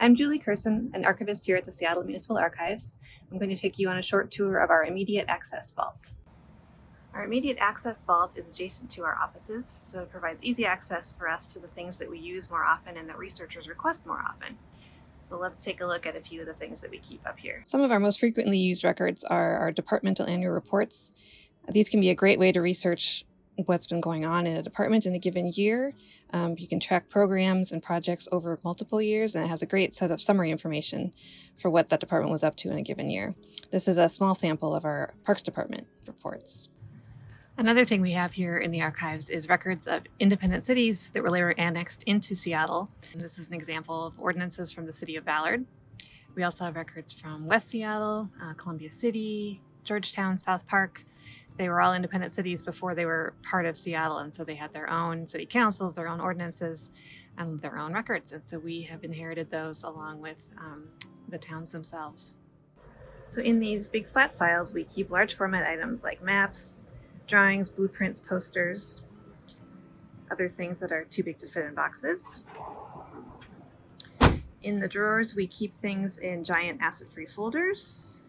I'm Julie Kerssen, an archivist here at the Seattle Municipal Archives. I'm going to take you on a short tour of our immediate access vault. Our immediate access vault is adjacent to our offices, so it provides easy access for us to the things that we use more often and that researchers request more often. So let's take a look at a few of the things that we keep up here. Some of our most frequently used records are our departmental annual reports. These can be a great way to research what's been going on in a department in a given year. Um, you can track programs and projects over multiple years, and it has a great set of summary information for what that department was up to in a given year. This is a small sample of our Parks Department reports. Another thing we have here in the archives is records of independent cities that were later annexed into Seattle. And this is an example of ordinances from the city of Ballard. We also have records from West Seattle, uh, Columbia City, Georgetown, South Park, they were all independent cities before they were part of Seattle. And so they had their own city councils, their own ordinances, and their own records. And so we have inherited those along with um, the towns themselves. So in these big flat files, we keep large format items like maps, drawings, blueprints, posters, other things that are too big to fit in boxes. In the drawers, we keep things in giant acid-free folders,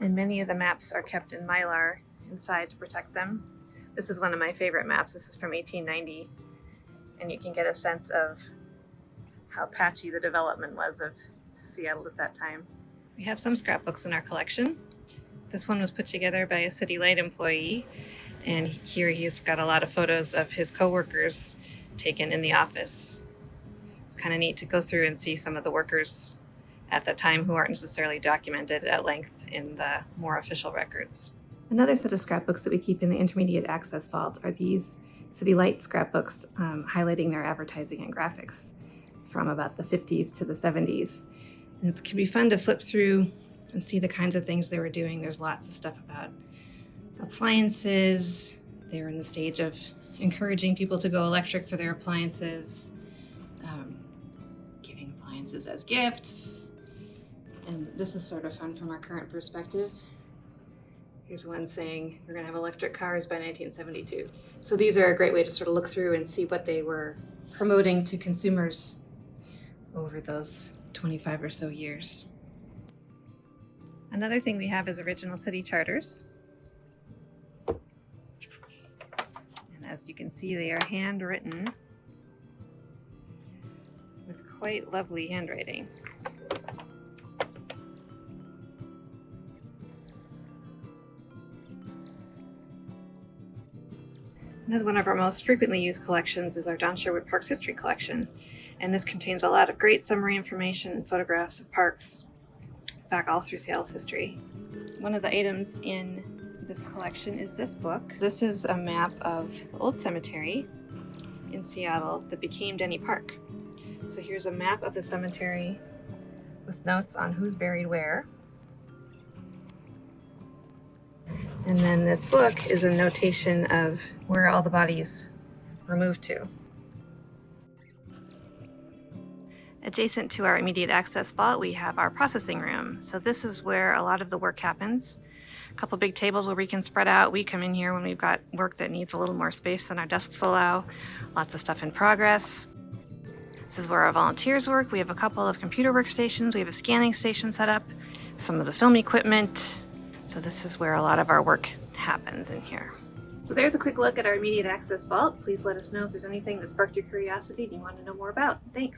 and many of the maps are kept in Mylar inside to protect them. This is one of my favorite maps. This is from 1890, and you can get a sense of how patchy the development was of Seattle at that time. We have some scrapbooks in our collection. This one was put together by a City Light employee, and here he's got a lot of photos of his coworkers taken in the office. It's kind of neat to go through and see some of the workers at that time who aren't necessarily documented at length in the more official records. Another set of scrapbooks that we keep in the intermediate access vault are these City Light scrapbooks um, highlighting their advertising and graphics from about the 50s to the 70s. And it can be fun to flip through and see the kinds of things they were doing. There's lots of stuff about appliances. They were in the stage of encouraging people to go electric for their appliances, um, giving appliances as gifts. And this is sort of fun from our current perspective. Here's one saying we're going to have electric cars by 1972. So these are a great way to sort of look through and see what they were promoting to consumers over those 25 or so years. Another thing we have is original city charters. And as you can see, they are handwritten with quite lovely handwriting. One of our most frequently used collections is our Don Sherwood Parks History Collection, and this contains a lot of great summary information and photographs of parks back all through Seattle's history. One of the items in this collection is this book. This is a map of the old cemetery in Seattle that became Denny Park. So here's a map of the cemetery with notes on who's buried where. And then this book is a notation of where all the bodies were moved to. Adjacent to our immediate access vault, we have our processing room. So this is where a lot of the work happens. A couple big tables where we can spread out. We come in here when we've got work that needs a little more space than our desks allow. Lots of stuff in progress. This is where our volunteers work. We have a couple of computer workstations. We have a scanning station set up, some of the film equipment, so this is where a lot of our work happens in here. So there's a quick look at our immediate access vault. Please let us know if there's anything that sparked your curiosity and you want to know more about. Thanks.